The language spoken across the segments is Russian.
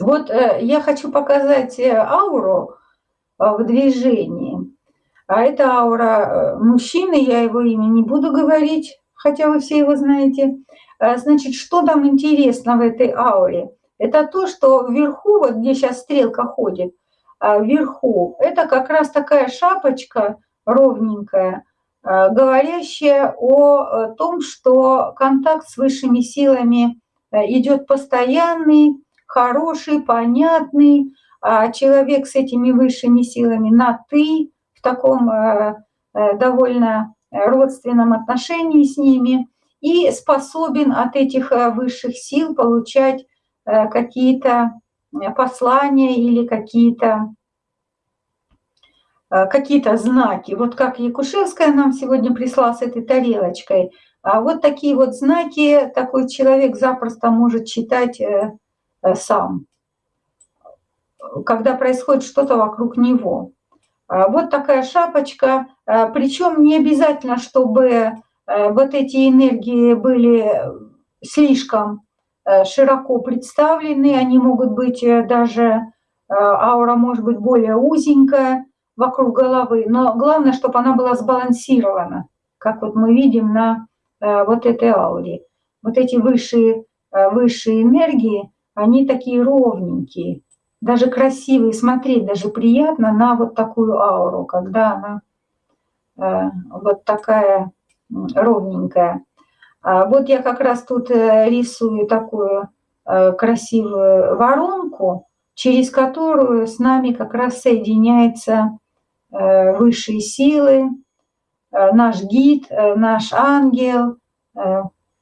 Вот э, я хочу показать э, ауру э, в движении. А это аура мужчины, я его имя не буду говорить, хотя вы все его знаете. Значит, что там интересно в этой ауре? Это то, что вверху, вот где сейчас стрелка ходит, вверху, это как раз такая шапочка ровненькая, говорящая о том, что контакт с высшими силами идет постоянный, хороший, понятный, а человек с этими высшими силами на «ты», в таком э, э, довольно родственном отношении с ними и способен от этих э, высших сил получать какие-то послания или какие-то какие-то знаки. Вот как Якушевская нам сегодня прислала с этой тарелочкой. А вот такие вот знаки такой человек запросто может читать сам, когда происходит что-то вокруг него. А, вот такая шапочка, а, причем не обязательно, чтобы э, вот эти энергии были слишком э, широко представлены, они могут быть даже, аура может быть более узенькая вокруг головы, но главное, чтобы она была сбалансирована, как вот мы видим на вот этой ауре. Вот эти высшие, высшие энергии, они такие ровненькие, даже красивые, смотреть даже приятно на вот такую ауру, когда она э, вот такая ровненькая. А вот я как раз тут э, рисую такую э, красивую воронку, через которую с нами как раз соединяются высшие силы, наш гид, наш ангел,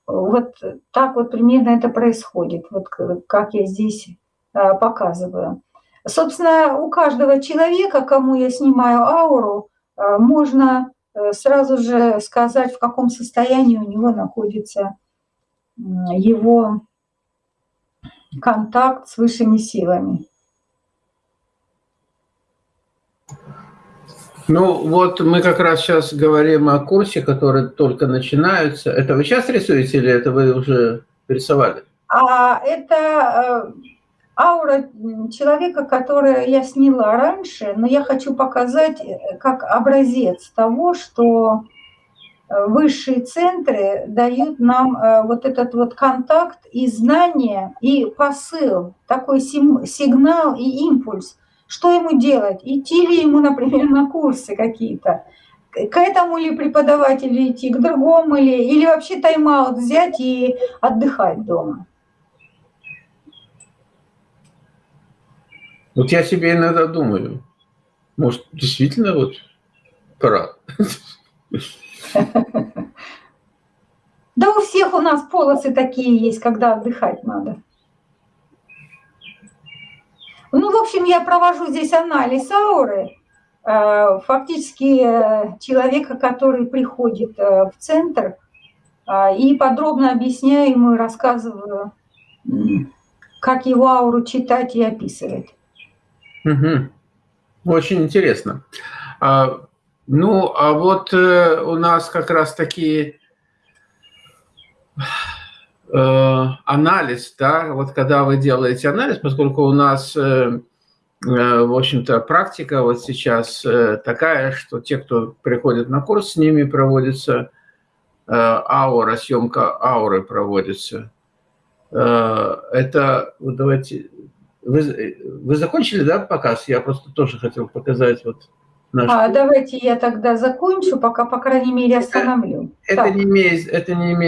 вот так вот примерно это происходит, вот как я здесь а, показываю. Собственно, у каждого человека, кому я снимаю ауру, а, можно э, сразу же сказать, в каком состоянии у него находится его контакт с высшими силами. Ну, вот мы как раз сейчас говорим о курсе, который только начинается. Это вы сейчас рисуете или это вы уже рисовали? А, это э, аура человека, которую я сняла раньше, но я хочу показать э, как образец того, что э, высшие центры дают нам вот этот вот контакт и знание, и посыл, такой сигнал и импульс – что ему делать? Идти ли ему, например, на курсы какие-то? К этому ли преподавателю идти, к другому ли? Или вообще тайм-аут взять и отдыхать дома? Вот я себе иногда думаю, может, действительно вот пора. Да у всех у нас полосы такие есть, когда отдыхать надо. Ну, в общем, я провожу здесь анализ ауры. Э, фактически э, человека, который приходит э, в центр, и подробно объясняю ему и рассказываю, как его ауру читать и описывать. Угу. Очень интересно. А, ну, а вот у нас как раз такие анализ, да, вот когда вы делаете анализ, поскольку у нас, э, э, в общем-то, практика вот сейчас такая, что те, кто приходит на курс, с ними проводится аура, съемка ауры проводится. Это, вот давайте, вы, вы закончили, да, показ? Я просто тоже хотел показать вот Наш... А, давайте я тогда закончу, пока, по крайней мере, остановлю. Это, это, не имеет, это не имеет